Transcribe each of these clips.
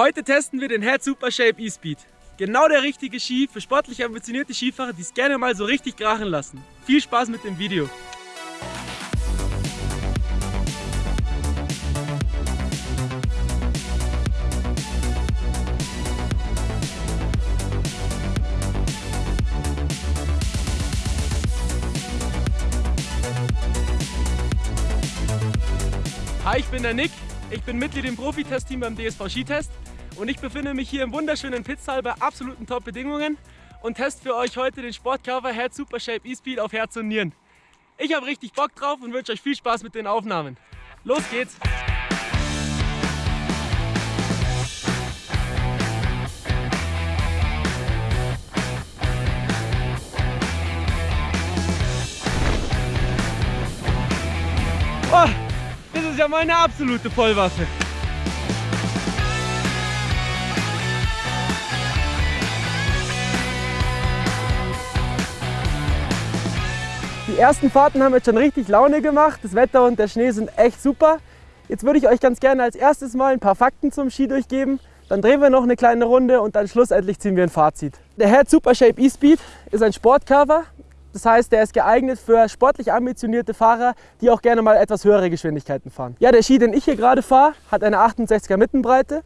Heute testen wir den Head Super Shape E-Speed. Genau der richtige Ski für sportlich ambitionierte Skifahrer, die es gerne mal so richtig krachen lassen. Viel Spaß mit dem Video. Hi, ich bin der Nick. Ich bin Mitglied im Profi-Testteam beim DSV Skitest und ich befinde mich hier im wunderschönen Pitztal bei absoluten Top-Bedingungen und teste für euch heute den Sportcover Head Super Shape E-Speed auf Herz und Nieren. Ich habe richtig Bock drauf und wünsche euch viel Spaß mit den Aufnahmen. Los geht's! Ja meine absolute Vollwaffe. Die ersten Fahrten haben jetzt schon richtig Laune gemacht. Das Wetter und der Schnee sind echt super. Jetzt würde ich euch ganz gerne als erstes mal ein paar Fakten zum Ski durchgeben. Dann drehen wir noch eine kleine Runde und dann schlussendlich ziehen wir ein Fazit. Der Head Super Shape E-Speed ist ein Sportcover. Das heißt, der ist geeignet für sportlich ambitionierte Fahrer, die auch gerne mal etwas höhere Geschwindigkeiten fahren. Ja, der Ski, den ich hier gerade fahre, hat eine 68er Mittenbreite.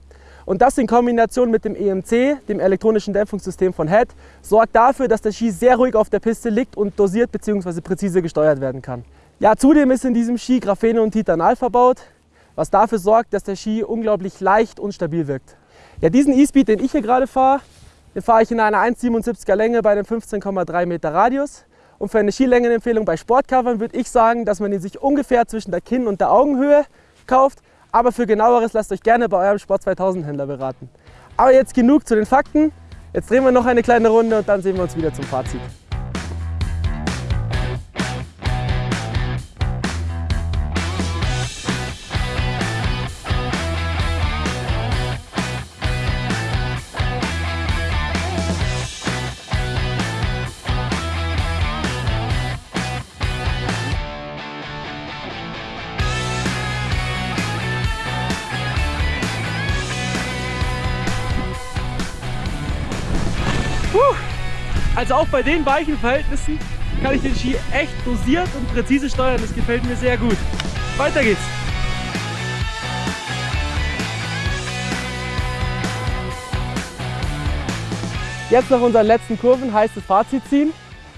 Und das in Kombination mit dem EMC, dem elektronischen Dämpfungssystem von Head, sorgt dafür, dass der Ski sehr ruhig auf der Piste liegt und dosiert bzw. präzise gesteuert werden kann. Ja, zudem ist in diesem Ski Graphene und Titanal verbaut, was dafür sorgt, dass der Ski unglaublich leicht und stabil wirkt. Ja, diesen E-Speed, den ich hier gerade fahre, den fahre ich in einer 1,77er Länge bei einem 15,3 Meter Radius. Und für eine Skilängenempfehlung bei Sportcovern würde ich sagen, dass man ihn sich ungefähr zwischen der Kinn- und der Augenhöhe kauft. Aber für genaueres lasst euch gerne bei eurem Sport 2000 Händler beraten. Aber jetzt genug zu den Fakten. Jetzt drehen wir noch eine kleine Runde und dann sehen wir uns wieder zum Fazit. Also auch bei den weichen Verhältnissen kann ich den Ski echt dosiert und präzise steuern. Das gefällt mir sehr gut. Weiter geht's. Jetzt nach unseren letzten Kurven heißt es Fazit ziehen.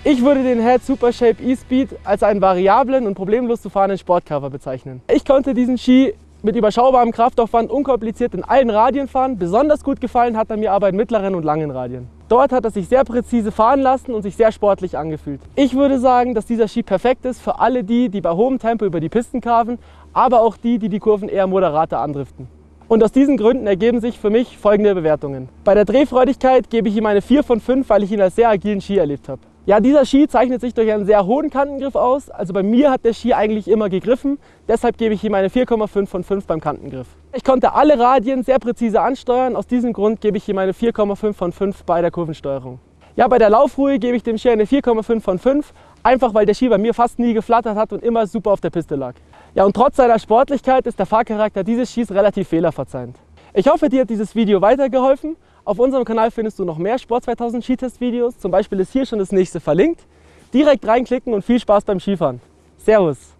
Ich würde den Head Super Shape E-Speed als einen variablen und problemlos zu fahrenden Sportcover bezeichnen. Ich konnte diesen Ski mit überschaubarem Kraftaufwand unkompliziert in allen Radien fahren. Besonders gut gefallen hat er mir aber in mittleren und langen Radien. Dort hat er sich sehr präzise fahren lassen und sich sehr sportlich angefühlt. Ich würde sagen, dass dieser Ski perfekt ist für alle die, die bei hohem Tempo über die Pisten carven, aber auch die, die die Kurven eher moderater andriften. Und aus diesen Gründen ergeben sich für mich folgende Bewertungen. Bei der Drehfreudigkeit gebe ich ihm eine 4 von 5, weil ich ihn als sehr agilen Ski erlebt habe. Ja, dieser Ski zeichnet sich durch einen sehr hohen Kantengriff aus. Also bei mir hat der Ski eigentlich immer gegriffen. Deshalb gebe ich ihm eine 4,5 von 5 beim Kantengriff. Ich konnte alle Radien sehr präzise ansteuern. Aus diesem Grund gebe ich ihm eine 4,5 von 5 bei der Kurvensteuerung. Ja, bei der Laufruhe gebe ich dem Ski eine 4,5 von 5, einfach weil der Ski bei mir fast nie geflattert hat und immer super auf der Piste lag. Ja, und trotz seiner Sportlichkeit ist der Fahrcharakter dieses Skis relativ fehlerverzeihend. Ich hoffe, dir hat dieses Video weitergeholfen auf unserem Kanal findest du noch mehr Sport 2000 Skitest-Videos. Zum Beispiel ist hier schon das nächste verlinkt. Direkt reinklicken und viel Spaß beim Skifahren. Servus!